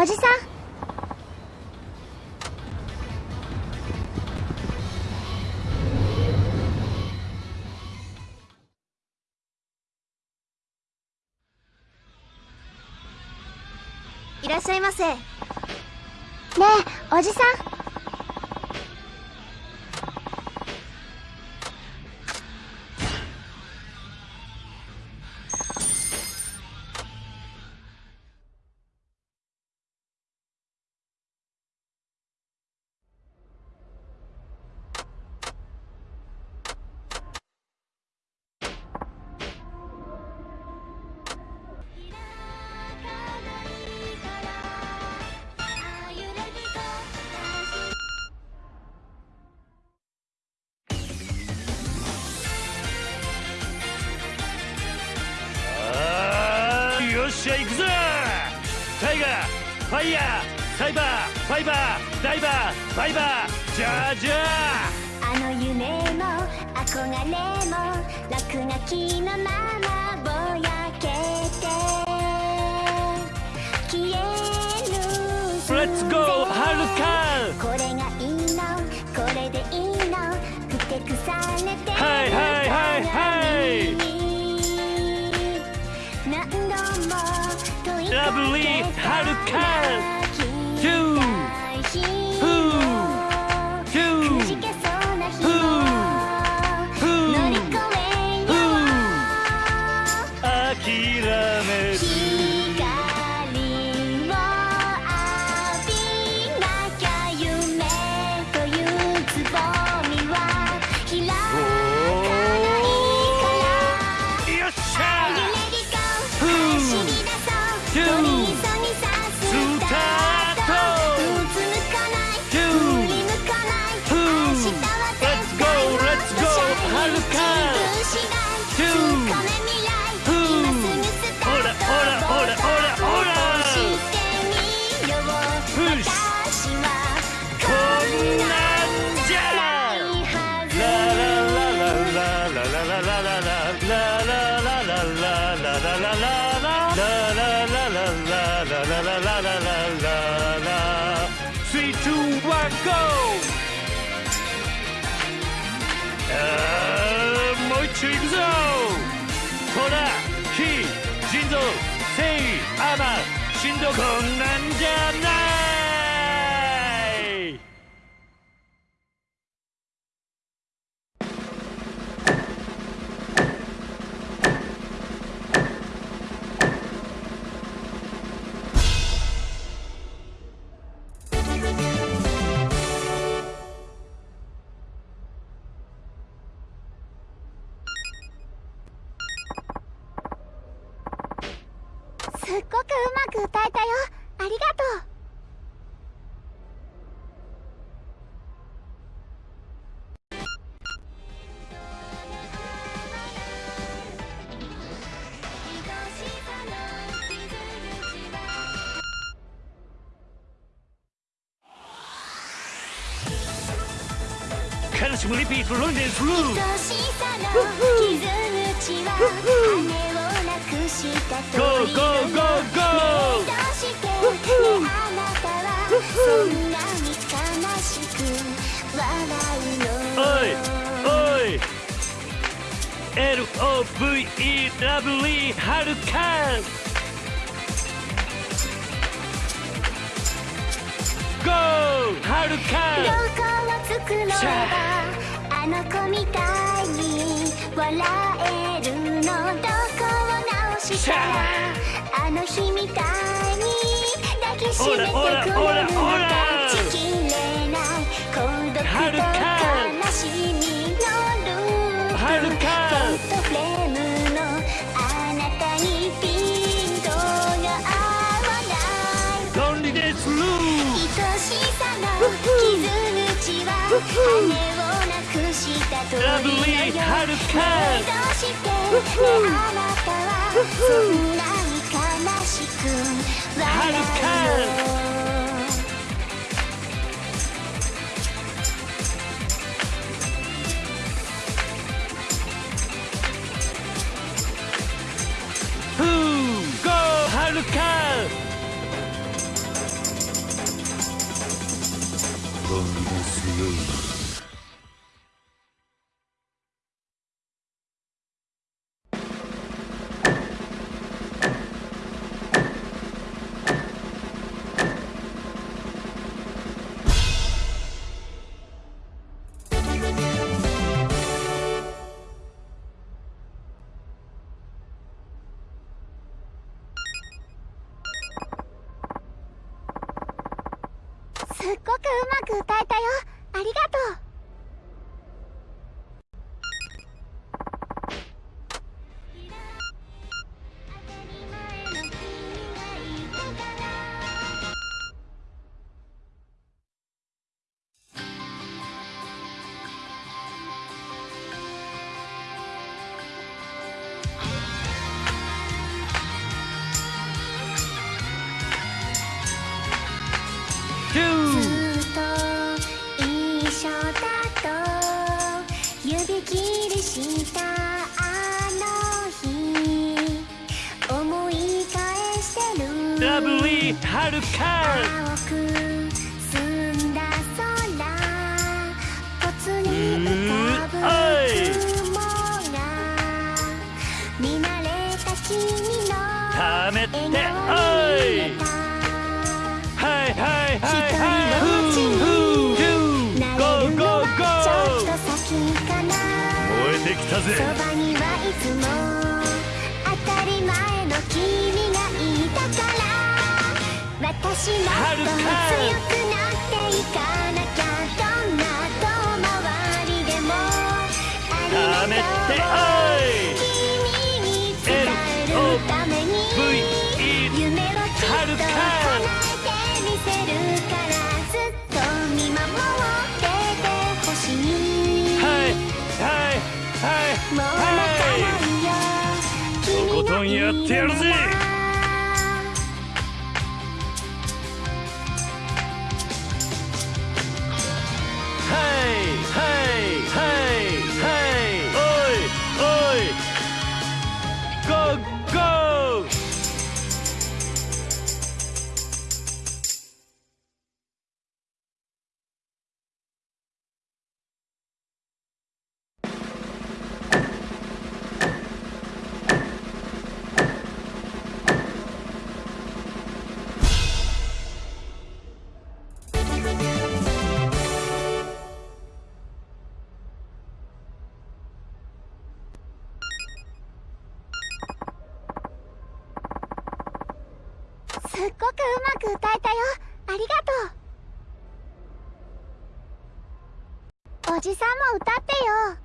おじさん。いらっしゃいませ。ねえおじさん。ァイヤーサイバーファイバーダイバーバイバーじゃあじゃああの夢も憧れも落書きのままぼやけて。消えるレッツゴーはるかこれがいいのこれでいいの。ふてくされてはいはいはいはいラブリーはるか You. Who チ行くぞほら火腎臓繊維アマ振動こんなんじゃないっごくうまく歌えたよ。ありがとう。悲しむリピートロンデンス。ルー愛しさの傷口はゴーゴーゴーゴー。どうしてねあなたはそんなに悲しく笑うのおいおい。LOVE ラブリーはるか GO はるかどこを作ろうシャがあの子みたいに笑えるの？どこを直した。あの日みたいに抱きしめてくれるのほらほらほら断ちきれない孤独と悲しみのループはるかフォトフレームのあなたにピントが合わないロンリネスルー愛しさの傷口は羽をなくした鳥のようラブリーはるかねえどうしてねあなたはそんなに悲しくはるかすっごくうまく歌えたよ。ありがとう。はるか。青く澄ん。だ空ぽつに浮かぶうーはい雲が見慣れためて。おいはいはいはいはいの街にフーフー慣ゴーゴーゴー燃えて。きたぜから私もっと強くなっていかなきゃどんな遠回りでもありがとうおい君に伝えるために V-E 夢をきっとはるか叶えてみせるっごくうまく歌えたよ。ありがとう。おじさんも歌ってよ。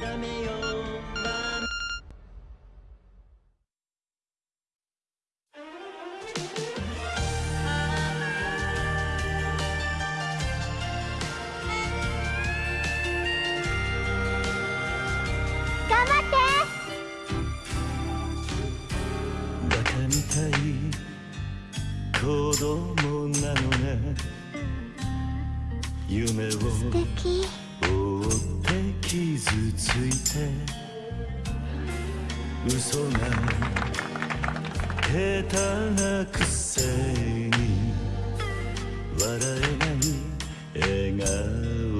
頑夢を素敵追って傷ついて嘘が下手なくせに笑えない笑顔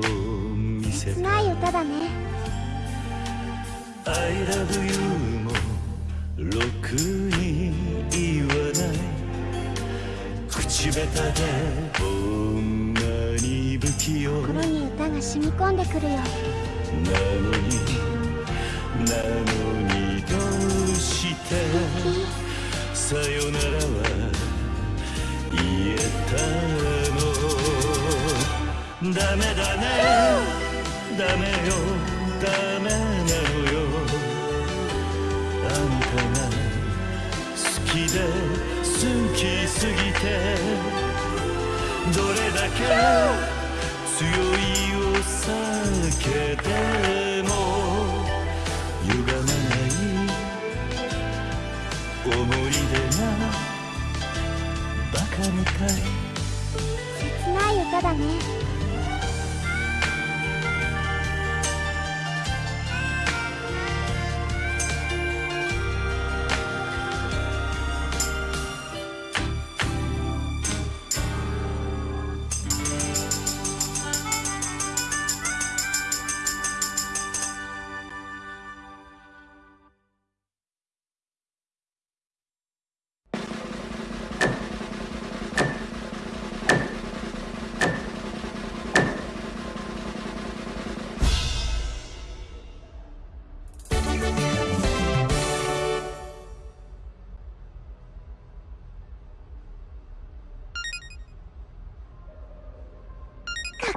を見せ切たない歌だね。I love you もろくに口下手でこんなに不器用。な心に歌が染み込んでくるよ。のになのにどうして。さよならは言えたの。ダメだね。ダメよ。ダメなのよ。あんたが好きで好きすぎてどれだけ強いお酒でも歪まない思い出がバカみたい。切ない歌だね。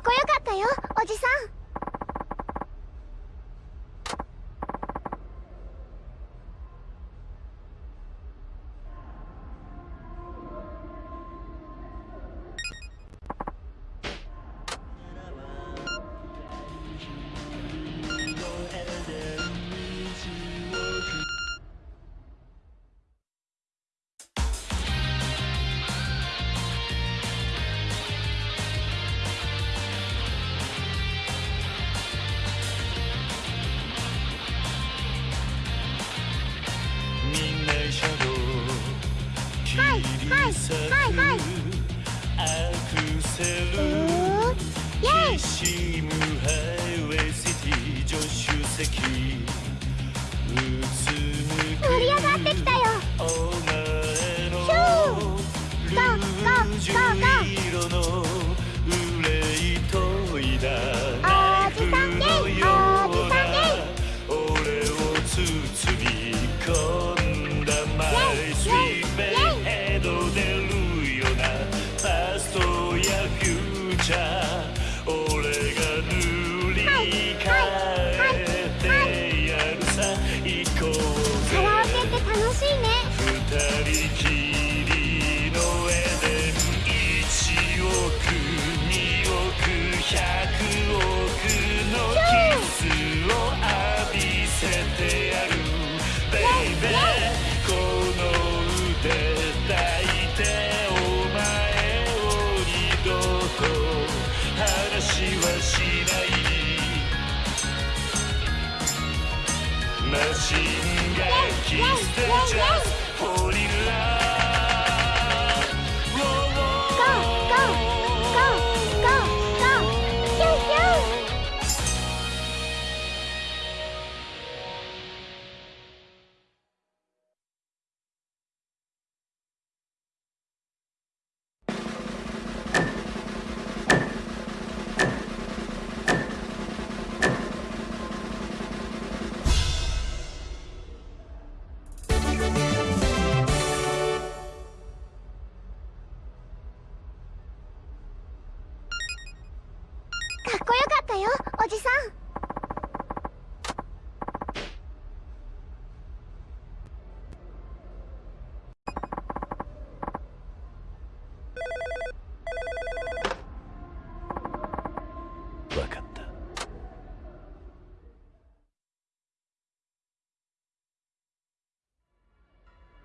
こよかったよおじさん。せるイエイ！こよかったよおじさん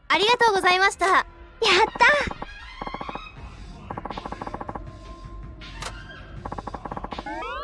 ありがとうございました。Bye.